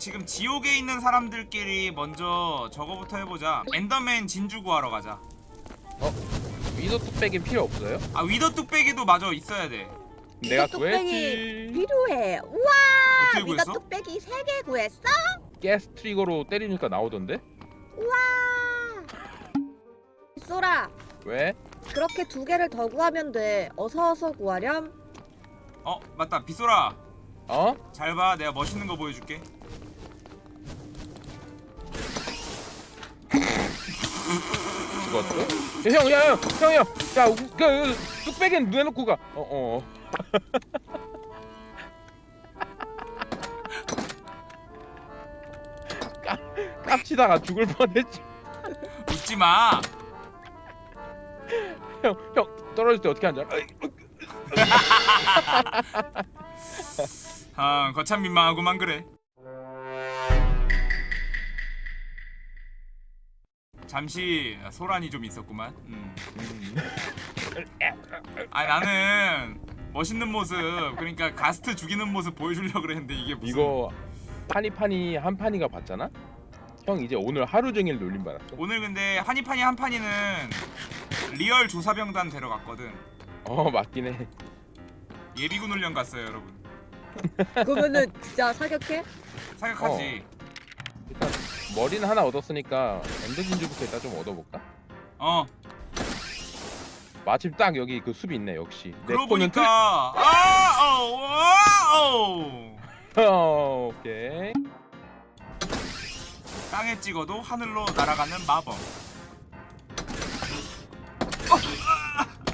지금 지옥에 있는 사람들끼리 먼저 저거부터 해보자 엔더맨 진주 구하러 가자 위도 뚝배기 필요 없어요? 아 위더 뚝배기도 마저 있어야 돼 내가 뚝배기 구했지 필요해. 우와! 구했어? 뚝배기 3개 구했어? 가스 트리거로 때리니까 나오던데? 우와! 쏘라. 왜? 그렇게 두 개를 더 구하면 돼. 어서 어서 구하렴. 어 맞다 빗소라 어? 잘 봐 내가 멋있는 거 보여줄게 죽었어? 야, 형, 야, 형, 형, 형, 야, 우- 그, 그 뚝배기는 눈에 놓고 가. 어, 어. 까, 깝치다가 죽을 뻔했지. 웃지 마 형, 형 떨어질 때 어떻게 앉아? 아 거참 민망하구만 그래 잠시 소란이 좀 있었구만 음. 음. 아 나는 멋있는 모습 그러니까 가스트 죽이는 모습 보여주려고 그랬는데 이게 무슨 이거 파니파니 한 판이가 봤잖아? 형 이제 오늘 하루 종일 놀림 받았어. 오늘 근데 한이판이 한판이는 real 조사병단 데려갔거든 어 맞긴 해. 예비군 훈련 갔어요 여러분 그러면은 진짜 사격해? 사격하지 일단 머리는 하나 얻었으니까 엔더 진주부터 일단 좀 얻어볼까? 어, 마침 딱 여기 그 숲이 있네 역시. 내 그러고 보니까 아오 아오 틀- 어, 오케이. 땅에 찍어도 하늘로 날아가는 마법 어,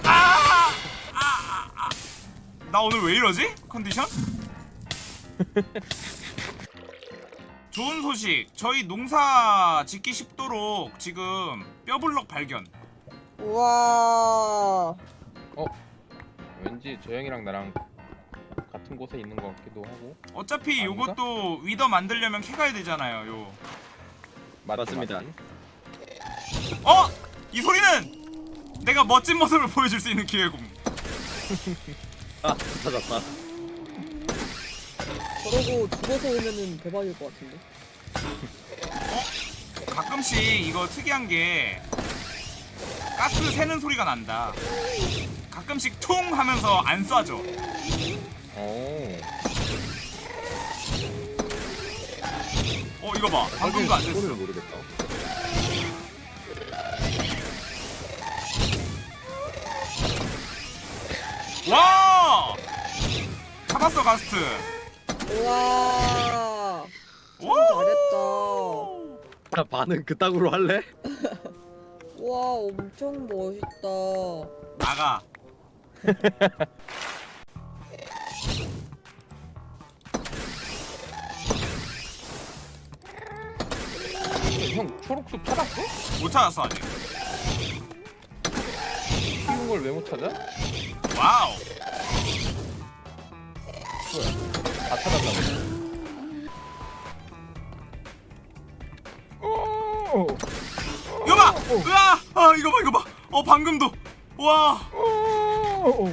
아, 아, 아, 아. 나 오늘 왜 이러지? 컨디션? 좋은 소식 저희 농사 짓기 쉽도록 지금 뼈블럭 발견 우와. 왠지 저 형이랑 나랑 같은 곳에 있는 것 같기도 하고. 어차피 아닌가? 요것도 위더 만들려면 캐가야 되잖아요 요 맞습니다. 어? 이 소리는 내가 멋진 모습을 보여줄 수 있는 기회고 아 찾았다 저러고 죽어서 오면은 대박일 것 같은데. 가끔씩 이거 특이한 게 가스 새는 소리가 난다. 가끔씩 퉁 하면서 안 쏴져 오. 어 이거 봐. 방금도 안 됐어 소리를 모르겠다. 와! 잡았어 가스트 우와. 잘했다. 야 반응 그따구로 할래? 우와 엄청 멋있다. 나가 형 초록숲 찾았어? 못 찾았어 아직 키운 걸 왜 못 찾아? 와우 뭐야? 다 찾았나 보네. 오! 이거 봐 으아 아 이거 봐 이거 봐 어 방금도 와 오!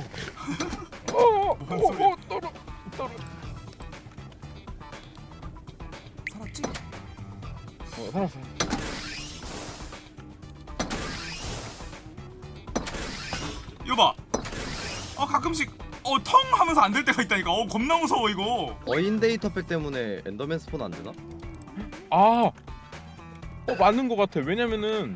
오! 뭔 오! 소리야? 오! 떨어 떨어. 살았지? 어 살았어. 안 될 때가 있다니까. 어 겁나 무서워 이거. 어인 data pack 때문에 엔더맨 spawn 안 되나? 아. 어 맞는 것 같아. 왜냐면은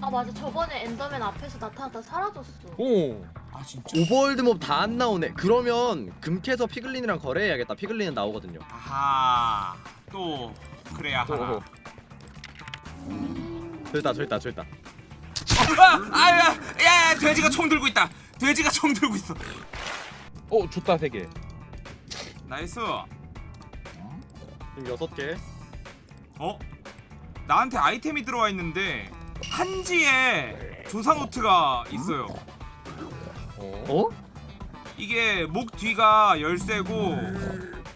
아 맞아 저번에 엔더맨 앞에서 나타났다 사라졌어 오. 아 진짜. overworld mob 다 안 나오네 그러면 금캐서 피글린이랑 거래해야겠다 피글린은 나오거든요 아하. 또 그래야 또. 하나. 저기다 저기다 저기다 아, 아야, 야, 야, 돼지가 총 들고 있다. 돼지가 총 들고 있어. 어 좋다 세 개. nice. 지금 여섯 개 어? 나한테 아이템이 들어와 있는데 한지에 조사 노트가 있어요. 어? 어? 이게 목 뒤가 열쇠고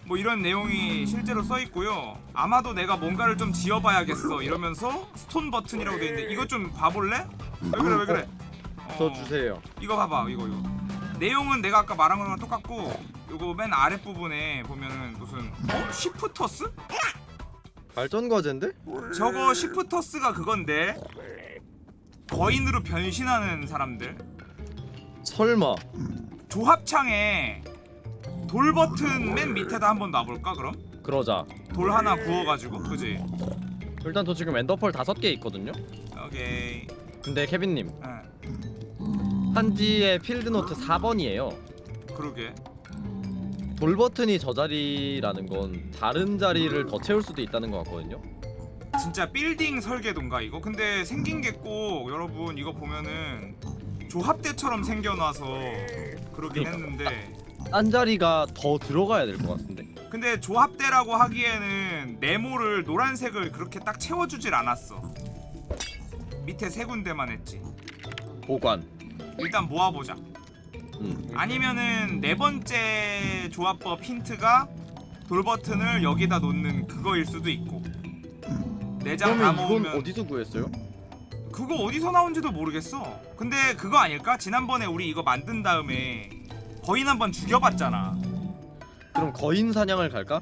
뭐 이런 내용이 실제로 써 있고요. 아마도 내가 뭔가를 좀 지어봐야겠어 이러면서 스톤 버튼이라고 돼 있는데 이거 좀 봐볼래? 왜 그래 왜 그래? 어, 저 주세요 이거 봐봐 이거 이거. 내용은 내가 아까 말한 거랑 똑같고 요거 맨 아랫 부분에 보면은 무슨 어? 시프터스? 발전 과제인데? 저거 시프터스가 그건데 거인으로 변신하는 사람들 설마 조합창에 돌 버튼 맨 밑에다 한번 놔볼까 그럼? 그러자 돌 하나 구워가지고 그지? 일단 저 지금 엔더펄 다섯 개 있거든요 오케이 근데 케빈님 응 한지의 필드노트 4번이에요. 그러게. 돌 버튼이 저 자리라는 건 다른 자리를 더 채울 수도 있다는 것 같거든요. 진짜 빌딩 설계도인가 이거? 근데 생긴 게 꼭 여러분 이거 보면은 조합대처럼 생겨놔서 그러긴 그러니까. 했는데. 딴 자리가 더 들어가야 될 것 같은데. 근데 조합대라고 하기에는 네모를 노란색을 그렇게 딱 채워주질 않았어. 밑에 세 군데만 했지. 보관 일단 모아보자 음. 아니면은 네 번째 조합법 힌트가 돌 버튼을 여기다 놓는 그거일 수도 있고 네장 다 모으면 어디서 구했어요? 그거 어디서 나온지도 모르겠어 근데 그거 아닐까? 지난번에 우리 이거 만든 다음에 거인 한 번 죽여봤잖아 그럼 거인 사냥을 갈까?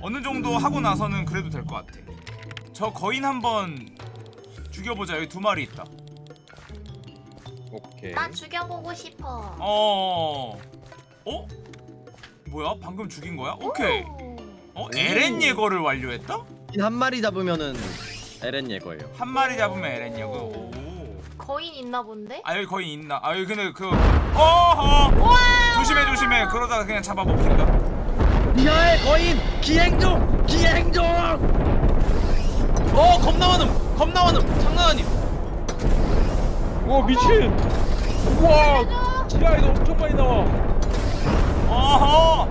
어느 정도 하고 나서는 그래도 될 것 같아 저 거인 한 번 죽여보자 여기 두 마리 있다 오케이. 나 죽여보고 싶어. 어... 어? 뭐야? 방금 죽인 거야? 오케이 오. 어? 에렌 예거를 완료했다? 한 마리 잡으면은 에렌 예거예요 한 마리 잡으면 에렌 예거 오. 거인 있나 본데? 아 여기 거인 있나? 아 여기 근데 그 어허 조심해 조심해 그러다가 그냥 잡아 먹힌다 미아의 거인 기행 중 기행 중 어 겁나 많음 겁나 많음 장난 아님 와 미친. 우와. 지하에도 엄청 많이 나와. 어허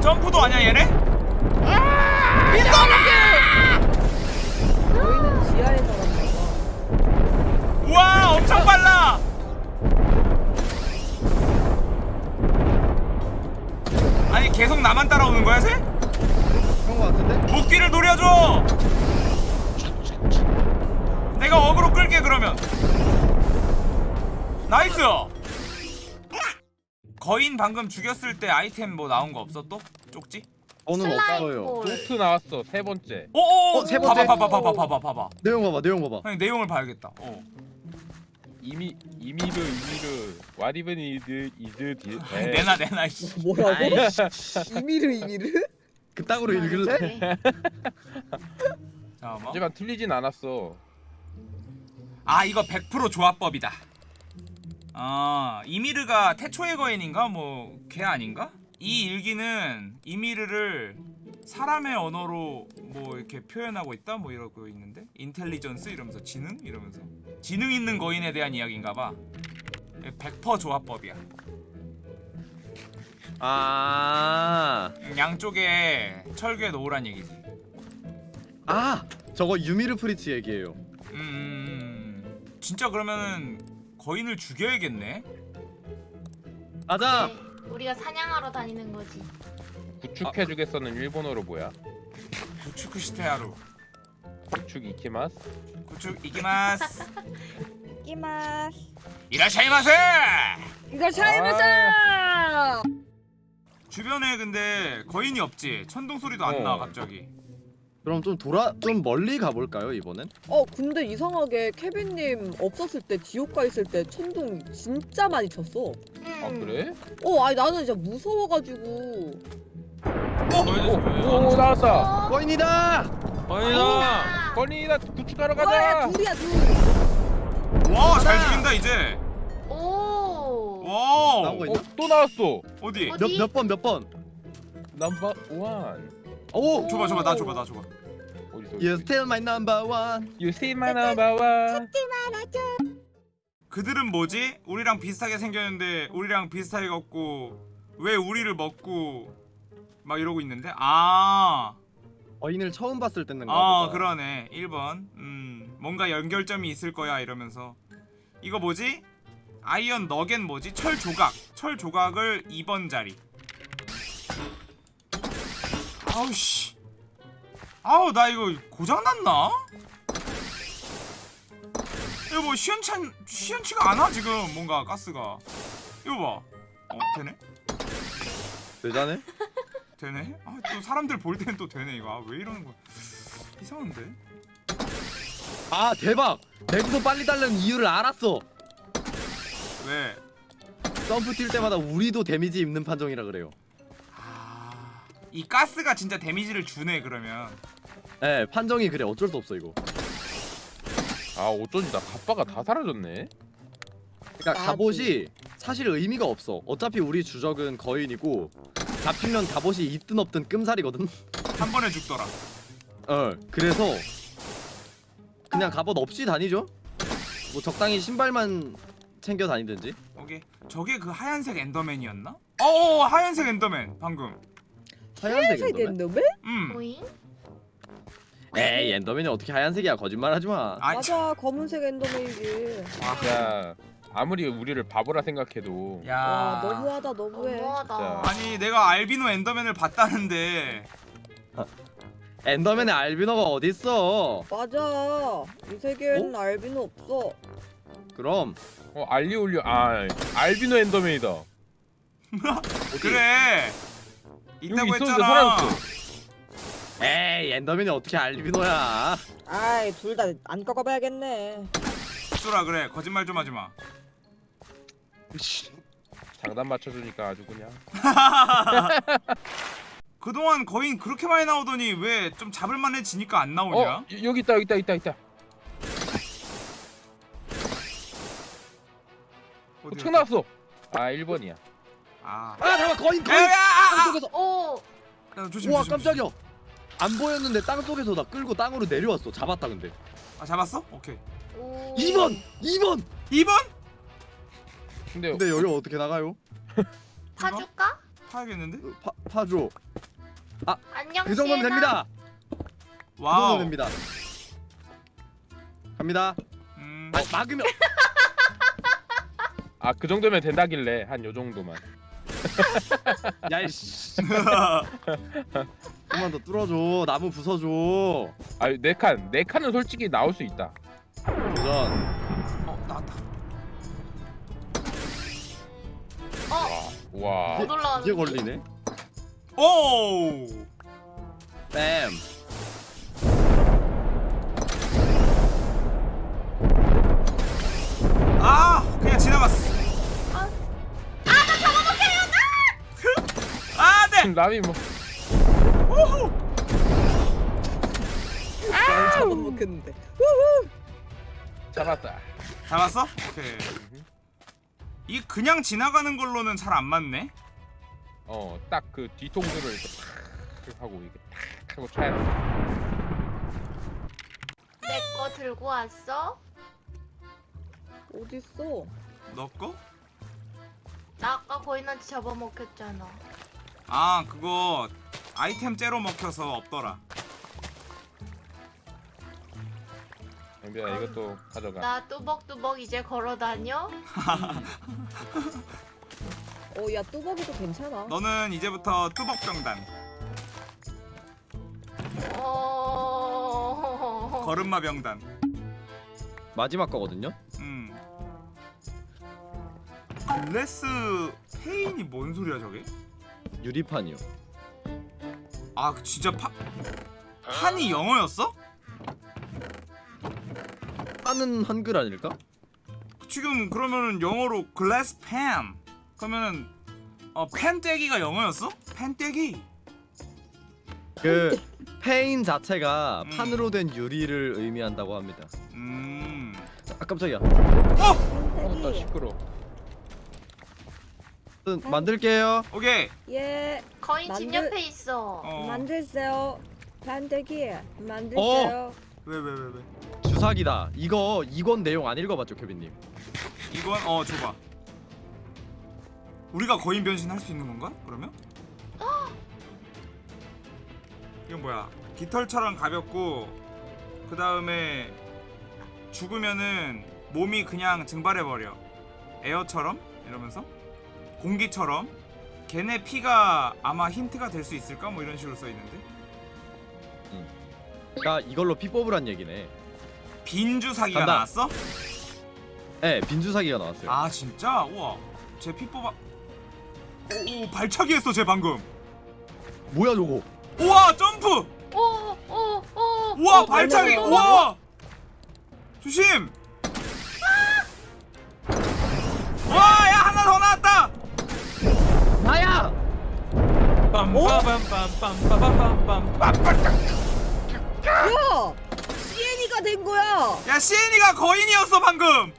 점프도 아니야 얘네? 저희는 지하에 살았나 봐. 우와 엄청 빨라 아니 계속 나만 따라오는 거야 쟤? 그런 거 같은데? 목 뒤를 노려줘 내가 어그로 끌게 그러면 nice 거인 방금 죽였을 때 아이템 뭐 나온 거 없어 또? 쪽지? 저는 없어요 볼. 노트 나왔어 세 번째. 오오 어, 세 번째. 봐봐 봐봐 봐봐 봐봐 내용 봐봐 내용 봐봐 형님 내용을 봐야겠다 어. 이미 이미르 이미르 와리븐 이드 이드 디. 네. 내놔 내놔 씨. 뭐라고? 이미르 이미르? 그따구로 읽을래? 오케이. 잠깐만 하지만 틀리진 않았어. 아 이거 100% 조합법이다. 아 이미르가 태초의 거인인가? 뭐 걔 아닌가? 이 일기는 이미르를 사람의 언어로 뭐 이렇게 표현하고 있다? 뭐 이러고 있는데? 인텔리전스 이러면서 지능? 이러면서. 지능 있는 거인에 대한 이야기인가봐. 100% 조합법이야. 아, 양쪽에 철괴 놓으란 얘기지. 아! 저거 유미르 프리츠 얘기예요. 음 진짜 그러면은 거인을 죽여야겠네 가자 오케이. 우리가 사냥하러 다니는 거지. 구축해주겠어는 일본어로 뭐야? 駆逐してやる 駆逐 行きます. 駆逐 行きます きます. いらっしゃいませ いらっしゃいませ! 주변에 근데 거인이 없지 천둥 소리도 안나 어. 갑자기 그럼 좀 돌아 좀 멀리 가볼까요 이번엔? 어 근데 이상하게 케빈님 없었을 때 지옥가 있을 때 천둥 진짜 많이 쳤어. 음. 아 그래? 어 아니 나는 진짜 무서워가지고 어? 오, 오 나왔다. 어? 거인이다! 거인이다. 건이다 구축하러 와야 가자. 둘이야 둘. 와 잘 죽인다 이제 오. 와 나오고 있나? 어, 또 나왔어. 어디 어디? 몇 몇 번 몇 번? 넘버 원. 오! 줘봐 줘봐 나 줘봐 나 줘봐 어디서? You still my number one You see my number one. 그들은 뭐지? 우리랑 비슷하게 생겼는데 우리랑 비슷하게 걷고 왜 우리를 먹고 막 이러고 있는데 아 거인을 처음 봤을 때는 아 그러네 1번 음 뭔가 연결점이 있을 거야 이러면서 이거 뭐지? iron nugget 뭐지? 철 조각 철 조각을 2번 자리 아우씨 아우 나 이거 고장났나? 이거 뭐 시원찮 시원치가 않아 지금 뭔가 가스가 이거 봐어 되네 되자네? 되네? 아, 또 사람들 볼 때는 또 되네 이거. 아, 왜 이러는 거야? 이상한데? 아 대박 내구도 빨리 달라는 이유를 알았어 왜? 점프 뛸 때마다 우리도 데미지 입는 판정이라 그래요 아, 이 가스가 진짜 데미지를 주네 그러면. 예 판정이 그래 어쩔 수 없어 이거 아 어쩐지 나 갑바가 다 사라졌네. 그러니까 나도. 갑옷이 사실 의미가 없어 어차피 우리 주적은 거인이고 잡히면 갑옷이 있든 없든 끔살이거든 한 번에 죽더라. 어 그래서 그냥 갑옷 없이 다니죠 뭐 적당히 신발만 챙겨 다니든지 오케이. 저게 그 하얀색 Enderman이었나? 어, 하얀색 Enderman 방금. 하얀색 Enderman? Enderman? 음. 에이 Enderman이 어떻게 하얀색이야 거짓말하지 마 아, 참. 맞아 검은색 Enderman이지. 야 아무리 우리를 바보라 생각해도 야. 와 너무하다 너무해. 너무하다. 아니 내가 알비노 엔더맨을 봤다는데 엔더맨의 알비노가 어딨어 맞아. 이 세계에는 알비노 없어. 그럼 어 알리올리오 아 알비노 엔더맨이다. 어디? 그래. 있다고 했잖아. 사라졌어. 에이 엔더맨이 어떻게 알비노야 아이 둘 다 안 꺾어봐야겠네. 쏘라 그래. 거짓말 좀 하지 마. 장단 맞춰주니까 아주 그냥. 그동안 거인 그렇게 많이 나오더니 왜 좀 잡을만해지니까 안 나오냐? 어 여- 여기 있다 여기 있다 여기 있다 있다. 어디야? 책 나왔어. 아 1번이야. 아. 아 잠깐 거인 야, 거인 야, 아, 아, 땅속에서 오. 야, 조심, 우와 조심, 깜짝이야 안 보였는데 땅속에서 나 끌고 땅으로 내려왔어 잡았다 근데 조심. 아 잡았어? 오케이. 오. 2번! 2번! 2번? 근데 근데 여기 어떻게 나가요? 파줄까? 파야겠는데? 어, 파, 파줘 안녕. 그 정도면 시에나. 됩니다 그 와우. 정도면 됩니다 갑니다 음. 어, 막으면 아 그 정도면 된다길래 한 요 정도만. 야이씨 좀만 더 뚫어줘 나무 부숴줘 아네 칸, 네 칸은 솔직히 나올 수 있다. 도전 어, 나왔다. 어. 와. 못 올라가는. 이게 걸리네 오! 뺨 아, 아, 네. 라미 뭐날 잡아먹겠는데. 잡았다. 잡았어? 오케이. 이 그냥 지나가는 걸로는 잘 안 맞네. 어, 딱 그 뒤통수를 이렇게 탁 하고 이렇게 탁 하고 차야 돼. 내거 들고 왔어? 어딨어? 너 거? 나 아까 거인한테 잡아먹혔잖아. 아, 그거 아이템 째로 먹혀서 없더라. 영빈아 이것도 가져가. 나 뚜벅뚜벅 이제 걸어 다녀? 어 야 뚜벅이도 괜찮아. 너는 이제부터 뚜벅병단. 어. 걸음마 병단. 마지막 거거든요 음. 글래스 페인이 뭔 소리야 저게? 유리판이요 아 진짜 파 판이 영어였어? 하는 한글 아닐까? 지금 그러면은 영어로 글래스 펜 그러면은 어 펜떼기가 영어였어? 펜떼기 그 페인 자체가 음. 판으로 된 유리를 의미한다고 합니다 음 아 깜짝이야 어, 나 시끄러. 음, 만들게요. 오케이. 예. 거인 집 만들- 옆에 있어. 어. 만들세요. 반대기. 만들세요. 왜 왜 왜 왜, 주사기다. 이거 이건 내용 안 읽어봤죠 케빈님? 이건 어 줘봐. 우리가 거인 변신 할 수 있는 건가? 그러면? 이건 뭐야? 깃털처럼 가볍고 그 다음에 죽으면은 몸이 그냥 증발해 버려. 에어처럼? 이러면서 공기처럼 걔네 피가 아마 힌트가 될 수 있을까? 뭐 이런 식으로 써있는데? 그러니까 이걸로 피 뽑으란 얘기네. 빈주사기가 간다. 나왔어? 네 빈주사기가 나왔어요. 아 진짜? 우와. 쟤피 뽑아. 오, 오 발차기 했어 쟤 방금. 뭐야 저거? 우와 점프! 오 오 오. 우와 어, 발차기 달려. 우와? 조심! 와야 하나 더 나왔다 야! CN이가 된 거야! 야 시엔이가 거인이었어 방금